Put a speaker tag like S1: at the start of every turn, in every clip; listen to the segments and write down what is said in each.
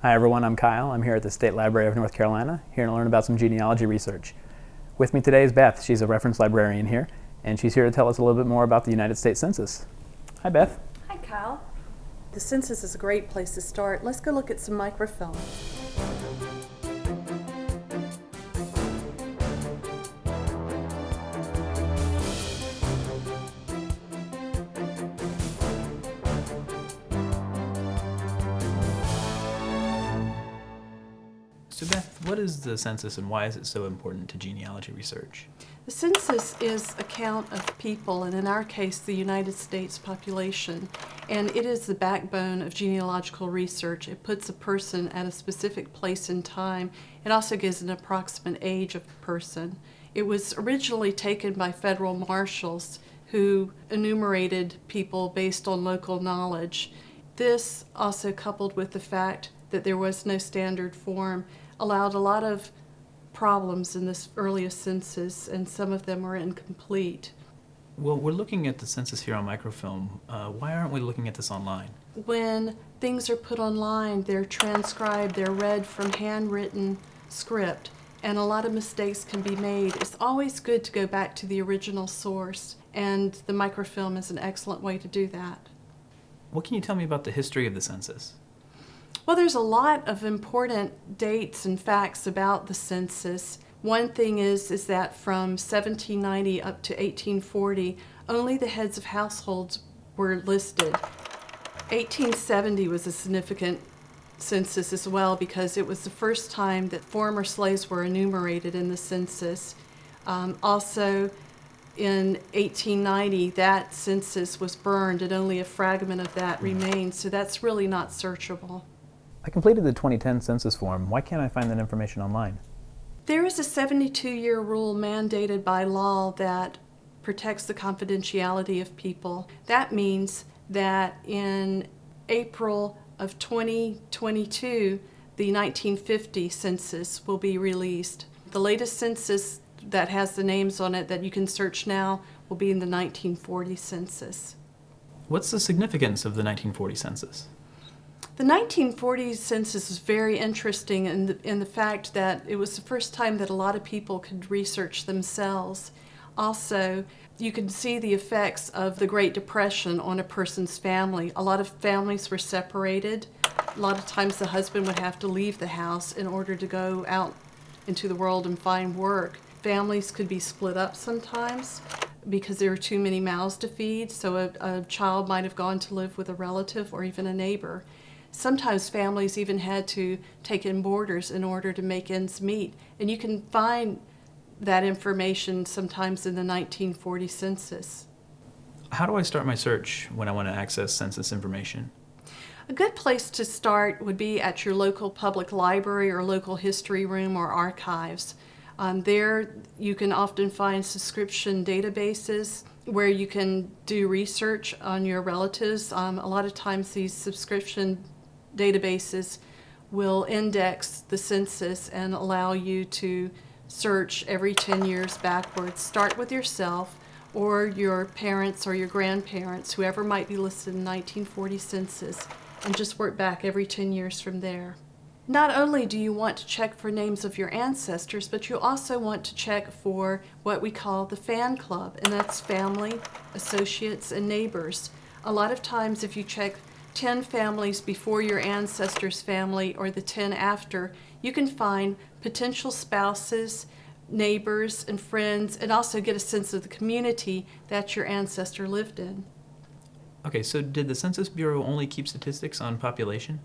S1: Hi everyone, I'm Kyle. I'm here at the State Library of North Carolina, here to learn about some genealogy research. With me today is Beth. She's a reference librarian here, and she's here to tell us a little bit more about the United States Census. Hi Beth.
S2: Hi Kyle. The census is a great place to start. Let's go look at some microfilm.
S1: So Beth, what is the census and why is it so important to genealogy research?
S2: The census is a count of people, and in our case, the United States population. And it is the backbone of genealogical research. It puts a person at a specific place in time. It also gives an approximate age of a person. It was originally taken by federal marshals who enumerated people based on local knowledge. This also coupled with the fact that there was no standard form allowed a lot of problems in this earliest census, and some of them were incomplete.
S1: Well, we're looking at the census here on microfilm. Uh, why aren't we looking at this online?
S2: When things are put online, they're transcribed, they're read from handwritten script, and a lot of mistakes can be made. It's always good to go back to the original source, and the microfilm is an excellent way to do that.
S1: What can you tell me about the history of the census?
S2: Well, there's a lot of important dates and facts about the census. One thing is, is that from 1790 up to 1840, only the heads of households were listed. 1870 was a significant census as well because it was the first time that former slaves were enumerated in the census. Um, also, in 1890, that census was burned and only a fragment of that remains, so that's really not searchable.
S1: I completed the 2010 census form. Why can't I find that information online?
S2: There is a 72-year rule mandated by law that protects the confidentiality of people. That means that in April of 2022, the 1950 census will be released. The latest census that has the names on it that you can search now will be in the 1940 census.
S1: What's the significance of the 1940 census?
S2: The 1940 census is very interesting in the, in the fact that it was the first time that a lot of people could research themselves. Also, you can see the effects of the Great Depression on a person's family. A lot of families were separated. A lot of times the husband would have to leave the house in order to go out into the world and find work. Families could be split up sometimes because there were too many mouths to feed, so a, a child might have gone to live with a relative or even a neighbor. Sometimes families even had to take in boarders in order to make ends meet. And you can find that information sometimes in the 1940 census.
S1: How do I start my search when I want to access census information?
S2: A good place to start would be at your local public library or local history room or archives. Um, there you can often find subscription databases where you can do research on your relatives. Um, a lot of times these subscription databases will index the census and allow you to search every 10 years backwards. Start with yourself or your parents or your grandparents, whoever might be listed in 1940 census, and just work back every 10 years from there. Not only do you want to check for names of your ancestors, but you also want to check for what we call the fan club, and that's family, associates, and neighbors. A lot of times if you check 10 families before your ancestors' family or the 10 after, you can find potential spouses, neighbors, and friends, and also get a sense of the community that your ancestor lived in.
S1: Okay, so did the Census Bureau only keep statistics on population?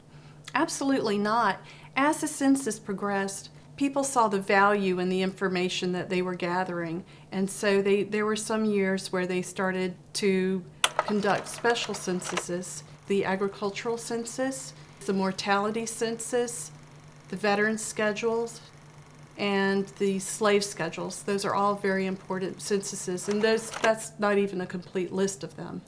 S2: Absolutely not. As the census progressed, people saw the value in the information that they were gathering, and so they, there were some years where they started to conduct special censuses the agricultural census, the mortality census, the veteran schedules, and the slave schedules. Those are all very important censuses, and those that's not even a complete list of them.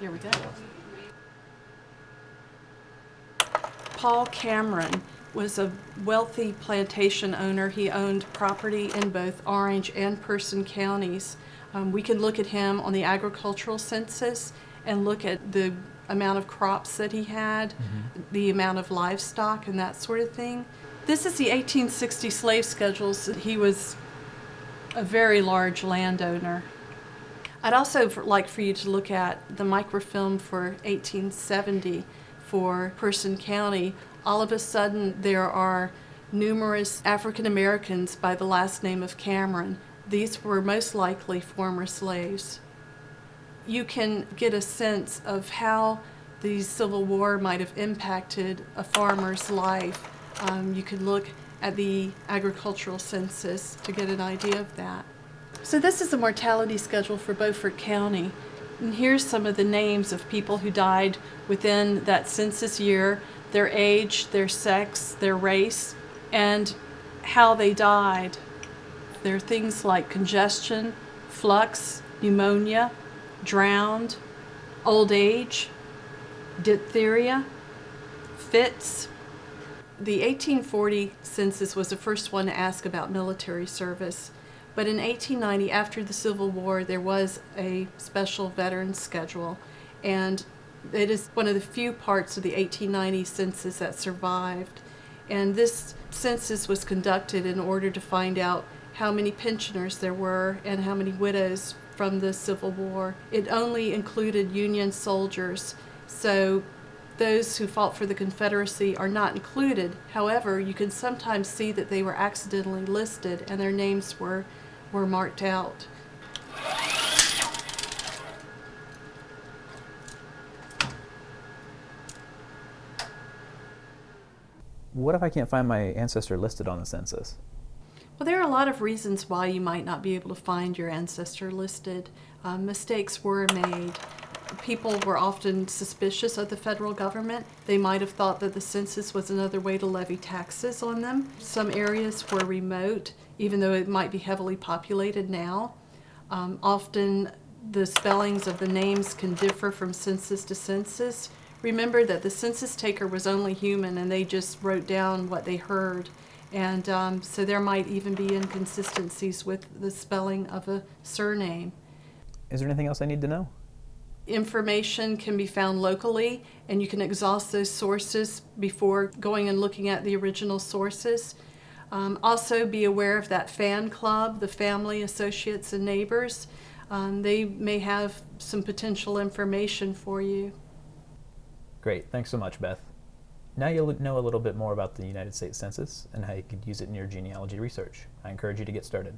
S2: There we go. Paul Cameron was a wealthy plantation owner. He owned property in both Orange and Person counties. Um, we can look at him on the agricultural census and look at the amount of crops that he had, the amount of livestock, and that sort of thing. This is the 1860 slave schedules. He was a very large landowner. I'd also like for you to look at the microfilm for 1870 for Person County. All of a sudden, there are numerous African Americans by the last name of Cameron. These were most likely former slaves. You can get a sense of how the Civil War might have impacted a farmer's life. Um, you could look at the agricultural census to get an idea of that. So this is the mortality schedule for Beaufort County. And here's some of the names of people who died within that census year, their age, their sex, their race, and how they died. There are things like congestion, flux, pneumonia, drowned, old age, diphtheria, fits. The 1840 census was the first one to ask about military service. But in 1890, after the Civil War, there was a special veteran schedule. And it is one of the few parts of the 1890 census that survived. And this census was conducted in order to find out how many pensioners there were and how many widows from the Civil War. It only included Union soldiers, so those who fought for the Confederacy are not included. However, you can sometimes see that they were accidentally listed and their names were, were marked out.
S1: What if I can't find my ancestor listed on the census?
S2: Well, there are a lot of reasons why you might not be able to find your ancestor listed. Um, mistakes were made. People were often suspicious of the federal government. They might have thought that the census was another way to levy taxes on them. Some areas were remote, even though it might be heavily populated now. Um, often the spellings of the names can differ from census to census. Remember that the census taker was only human and they just wrote down what they heard. And um, so there might even be inconsistencies with the spelling of a surname.
S1: Is there anything else I need to know?
S2: Information can be found locally, and you can exhaust those sources before going and looking at the original sources. Um, also, be aware of that fan club, the family, associates, and neighbors. Um, they may have some potential information for you.
S1: Great, thanks so much, Beth. Now you'll know a little bit more about the United States Census and how you could use it in your genealogy research. I encourage you to get started.